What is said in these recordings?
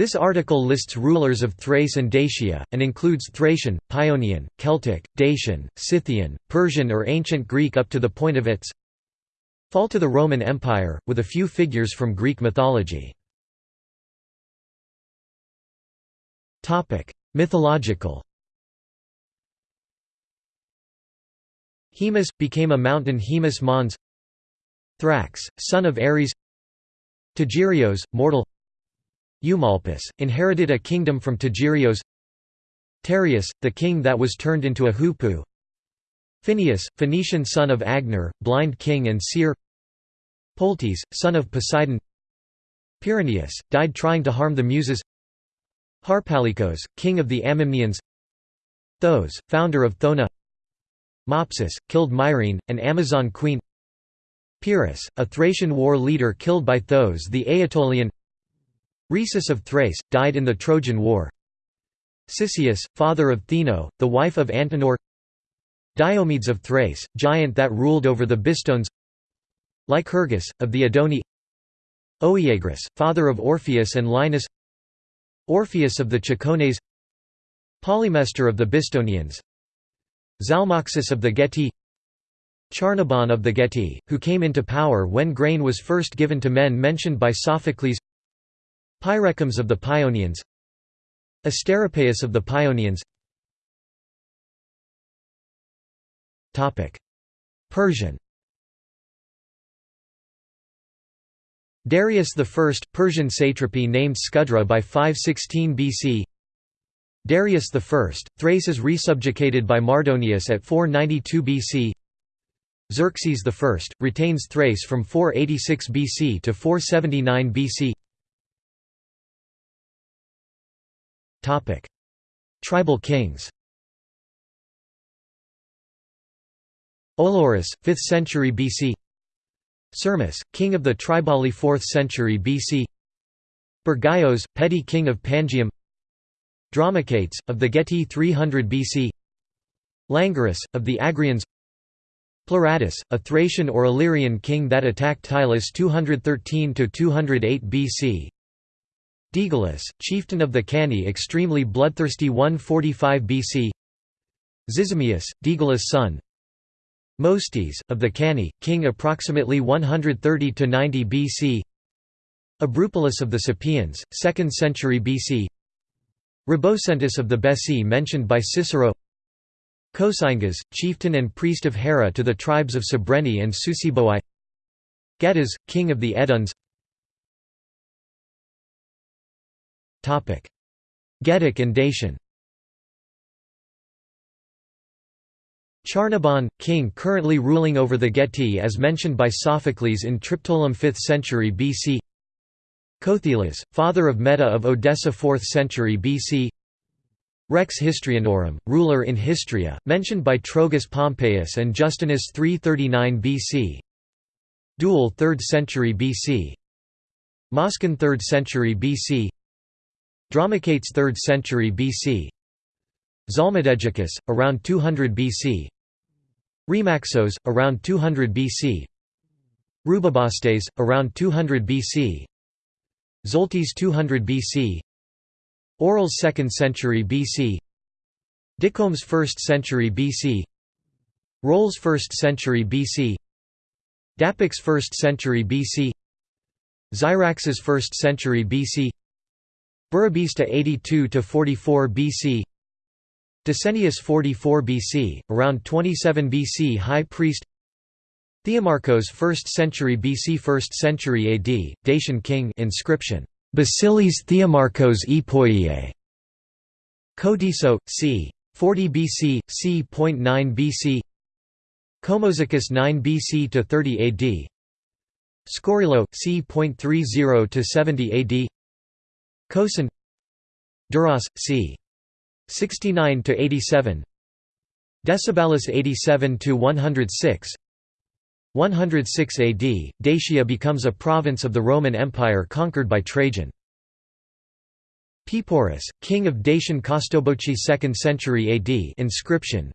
This article lists rulers of Thrace and Dacia, and includes Thracian, Paeonian, Celtic, Dacian, Scythian, Persian or Ancient Greek up to the point of its fall to the Roman Empire, with a few figures from Greek mythology. Mythological Haemus, became a mountain Haemus Mons Thrax, son of Ares Tigirios, mortal Eumolpus, inherited a kingdom from Tigirios Tereus, the king that was turned into a hoopoe. Phineus, Phoenician son of Agenor, blind king and seer. Poltes, son of Poseidon. Pyraneus, died trying to harm the Muses. Harpalycos, king of the Amymnians Thos, founder of Thona. Mopsus, killed Myrene, an Amazon queen. Pyrrhus, a Thracian war leader killed by Thos the Aetolian Rhesus of Thrace, died in the Trojan War. Cisseus, father of Theano, the wife of Antenor. Diomedes of Thrace, giant that ruled over the Bistones. Lycurgus, of the Edoni. Oeagrus, father of Orpheus and Linus. Orpheus of the Cicones Polymestor of the Bistonians. Zalmoxis of the Getae Charnabon of the Getae, who came into power when grain was first given to men mentioned by Sophocles Pyraechmes of the Paeonians Asteropaeus of the Paeonians Persian. Darius I, Persian satrapy named Skudra by 516 BC Darius I, Thrace is resubjugated by Mardonius at 492 BC Xerxes I, retains Thrace from 486 BC to 479 BC Tribal kings. Olorus, 5th century BC Sirmis, king of the Triballi 4th century BC Bergaios, petty king of Pangium Dromicates, of the Getae 300 BC Langarus, of the Agrians. Pleuratus, a Thracian or Illyrian king that attacked Tylis 213–208 BC Digalus, chieftain of the Cani extremely bloodthirsty 145 BC Zizimius, Digalus' son. Mostes, of the Cani, king approximately 130–90 BC Abrupolis of the Sapians, 2nd century BC Rebocentus of the Bessi mentioned by Cicero. Cosingas, chieftain and priest of Hera to the tribes of Cebreni and Susiboi Getas, king of the Eduns Getic and Dacian. Charnabon, king currently ruling over the Getae as mentioned by Sophocles in Triptolem 5th century BC Kothelas, father of Meta of Odessa 4th century BC Rex Histrianorum, ruler in Histria, mentioned by Trogus Pompeius and Justinus 339 BC Dual 3rd century BC Moscan 3rd century BC Dromicates 3rd century BC Zalmodegeicus, around 200 BC Remaxos, around 200 BC Rubabastes, around 200 BC Zoltes 200 BC Orals 2nd century BC Dicomes 1st century BC Rolls 1st century BC Dapix 1st century BC Zyraxes 1st century BC Burebista 82 to 44 BC Deceneus 44 BC around 27 BC high priest. Theomarchos 1st century BC 1st century AD Dacian king inscription Basilis Theomarchos Epoiae Cotiso c. 40 BC c.9 BC Comosicus 9 BC to 30 AD Scorilo c.30 to 70 AD Cosin Duras, c. 69 to 87. Decebalus 87 to 106. 106 AD, Dacia becomes a province of the Roman Empire conquered by Trajan. Peporus, king of Dacian Costoboci 2nd century AD inscription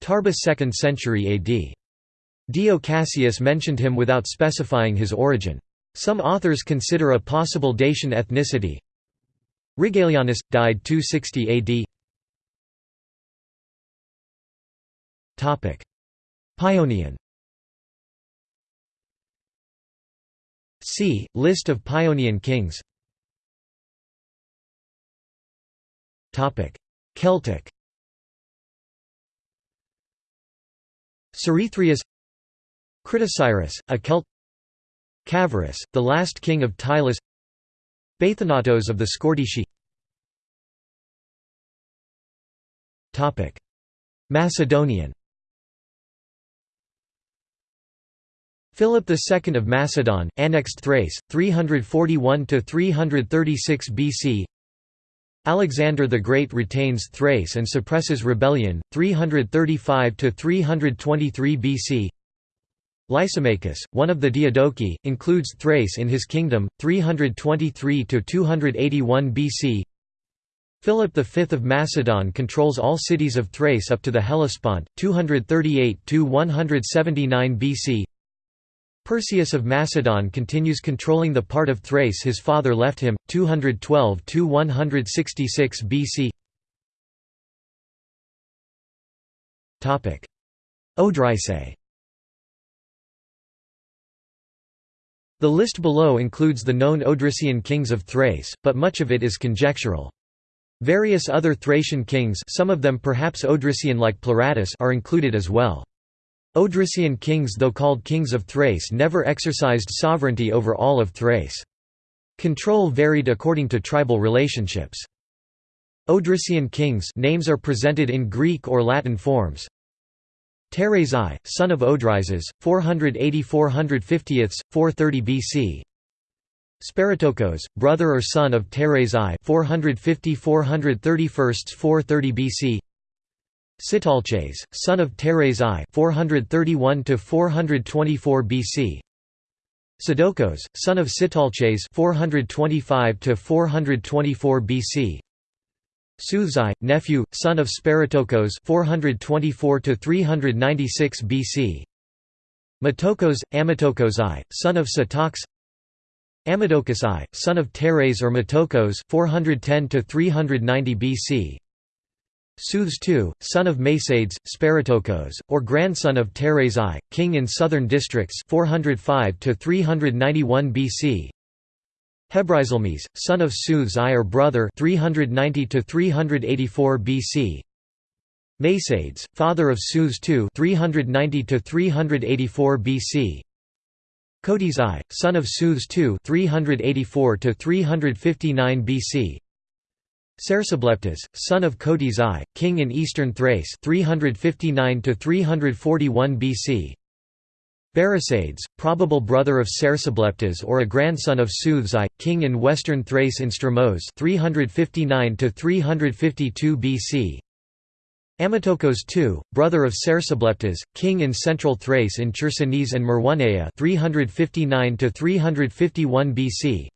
Tarbus 2nd century AD. Dio Cassius mentioned him without specifying his origin. Some authors consider a possible Dacian ethnicity. Regalianus, died 260 AD Topic: Paeonian See, List of Paeonian kings. Topic: Celtic. Cerithrius Critocyrus, a Celt Cavarus, the last king of Tylis Bathanatos of the Scordisci Macedonian. Philip II of Macedon, annexed Thrace, 341–336 BC Alexander the Great retains Thrace and suppresses rebellion, 335–323 BC Lysimachus, one of the Diadochi, includes Thrace in his kingdom, 323–281 BC Philip V of Macedon controls all cities of Thrace up to the Hellespont, 238–179 BC Perseus of Macedon continues controlling the part of Thrace his father left him, 212–166 BC Odrysae The list below includes the known Odrysian kings of Thrace, but much of it is conjectural. Various other Thracian kings some of them perhaps Odrysian like Pleuratus are included as well. Odrysian kings though called kings of Thrace never exercised sovereignty over all of Thrace. Control varied according to tribal relationships. Odrysian kings names are presented in Greek or Latin forms. Teres son of Odryses, 480–450, 430 BC. Sparatokos, brother or son of Teres I, 450–431, 430 BC. Sitalces, son of Teres I 431 424 BC. Sidokos, son of Sitalces 425 424 BC. Soothzai, nephew, son of Sparatokos 424 396 BC. Matokos, Amatokos I, son of Satox. Amadocus I, son of Teres or Matokos 410 390 BC. II, son of Mesades, Sparatokos, or grandson of Teres I, king in southern districts 405 391 BC. Hebrizelmes, son of Seuthes I brother 390 to 384 BC. Mesades, father of Seuthes II 390 to 384 BC. Cotys I, son of Seuthes II 384 to 359 BC. Cersobleptes, son of Cotys I, king in eastern Thrace 359 to 341 BC. Barisades, probable brother of Cersobleptes or a grandson of Seuthes king in western Thrace in Stromos 359 BC. Amatokos II, brother of Cersobleptes, king in central Thrace in Chersonese and Merwanea 359 351 BC.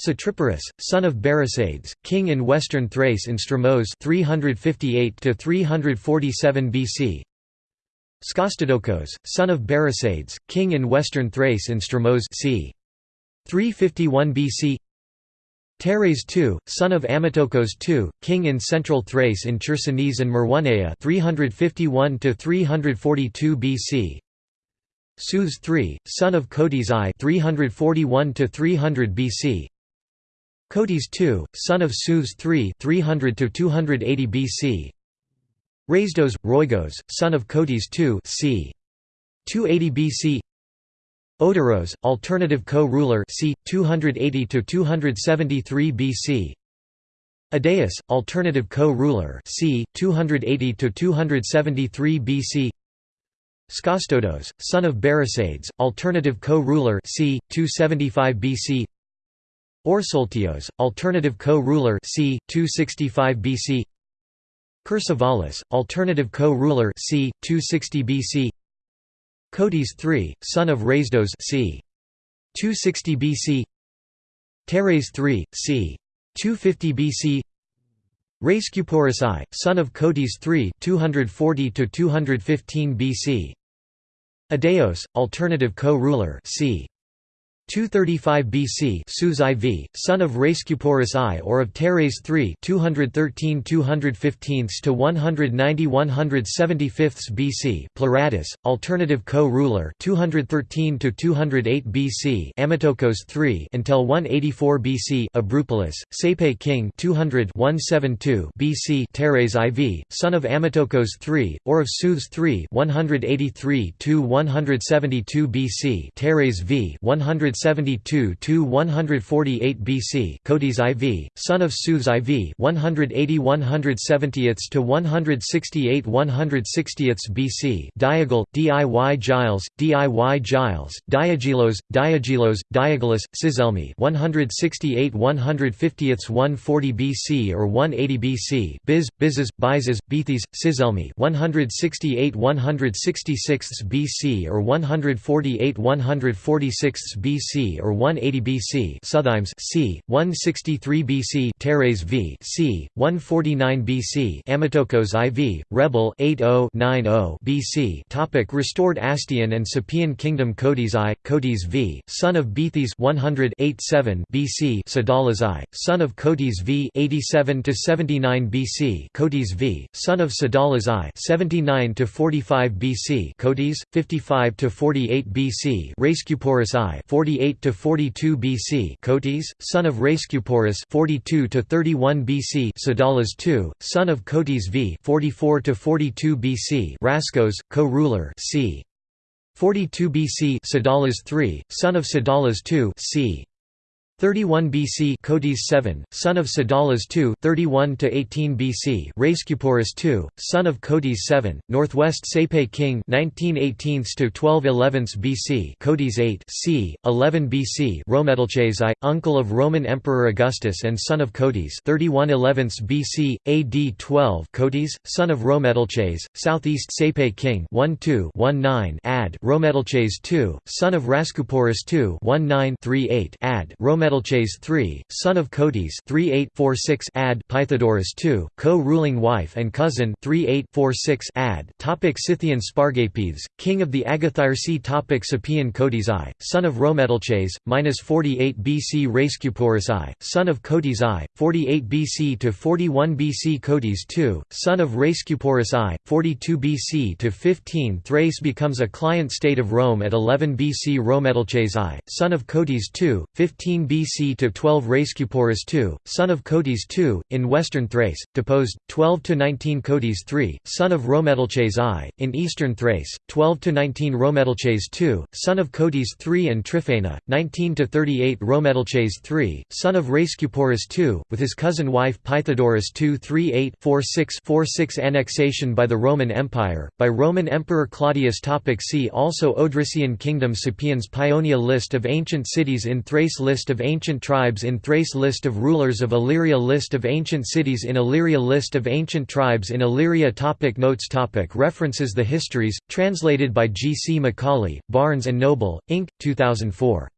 Satriparus, son of Barisades, king in western Thrace in Stromos 358 347 BC. Skostodokos, son of Barisades, king in western Thrace in Stromos c. 351 BC. Teres II, son of Amatokos II, king in central Thrace in Chersonese and Merwanea 351 342 BC. Seuthes III, son of Cotys I 341 300 BC. Cotys II, son of Seuthes III 300–280 BC. Raisdos, Roigos, son of Cotys II c. 280 BC. Odoros, alternative co-ruler c. 280 273 BC. Adeus, alternative co-ruler c. 280 273 BC. Skostodos, son of Barisades, alternative co-ruler c. 275 BC. Orsoltios, alternative co-ruler c. 265 BC. Chersovalis, alternative co-ruler c. 260 BC. Cotys III, son of Raisdos c. 260 BC. Teres III, c. 250 BC. Rhascuporus I, son of Cotys III 240 215 BC. Adeos, alternative co-ruler c. 235 BC Sues IV, son of Rhascuporus I or of Teres III 213 215 to 190 175 BC Pleratus, alternative co-ruler 213 to 208 BC Amitokos III until 184 BC Abrupolis, Sepe king 200 172 BC Teres IV, son of Amitokos III or of Sues III 183 to 172 BC Teres V 100 172 to 148 BC. Cotys IV, son of Sues IV, 180 170 to 168 160 BC. Diagal, Diy Giles, Diy Giles, Diagelos, Diagelos, Diagelus, Sizelmi, 168 150 140 BC or 180 BC. Biz, Bizes, Bizes, Bethes, Sizelmi, 168 166 BC or 148 146 BC. BC or 180 BC Suthimes c. 163 BC Teres v. c. 149 BC Amitokos IV, Rebel 80-90 BC Topic Restored Astian and Sapian Kingdom Cotys I, Cotys v. son of Bethes 100 BC Sadalas I, son of Cotys v 87-79 BC Cotys v. son of Sadalas I 79-45 BC Cotys, 55-48 BC Rhascuporus I 48 48 to 42 BC, Cotys, son of Rhascuporus, 42 to 31 BC, Sadalas II, son of Cotys V, 44 to 42 BC, Raskos, co-ruler, c. 42 BC, Sadalas III, son of Sadalas II, c. 31 BC Cotys 7, son of Sadalas II 31 to 18 BC Rhascuporus II, son of Cotys 7, northwest Sepe king 1918 to 1211 BC Cotys 8 c. 11 BC Rhoemetalces I, uncle of Roman Emperor Augustus and son of Cotys 3111 BC AD 12 Cotys, son of Rhoemetalces, southeast Sepe king 12-19 ad Rhoemetalces II, son of Rhascuporus II 1938 ad Metalches III, son of Cotys 3846 ad Pythodorus II, co-ruling wife and cousin 3846 ad. Topic Scythian Spargapethes, king of the Agathyrsi. Topic Sapian Cotys I, son of Rhoemetalces, minus 48 BC Rhascuporus I, son of Cotys I, 48 BC to 41 BC Cotys II, son of Rhascuporus I, 42 BC to 15 Thrace becomes a client state of Rome at 11 BC Rhoemetalces I, son of Cotys II, 15 BC BC to 12 Rhascuporus II, son of Cotys II, in western Thrace, deposed, 12 to 19 Cotys III, son of Rhoemetalces I, in eastern Thrace, 12–19 Rhoemetalces II, son of Cotys III and Tryphena, 19–38 Rhoemetalces III, son of Rhascuporus II, with his cousin wife Pythodoros II 38-46 Annexation by the Roman Empire, by Roman Emperor Claudius Topic See also Odrysian Kingdom Sapiens Paeonia List of ancient cities in Thrace List of ancient tribes in Thrace List of rulers of Illyria List of ancient cities in Illyria List of ancient tribes in Illyria topic Notes topic References The Histories, translated by G. C. Macaulay, Barnes & Noble, Inc., 2004.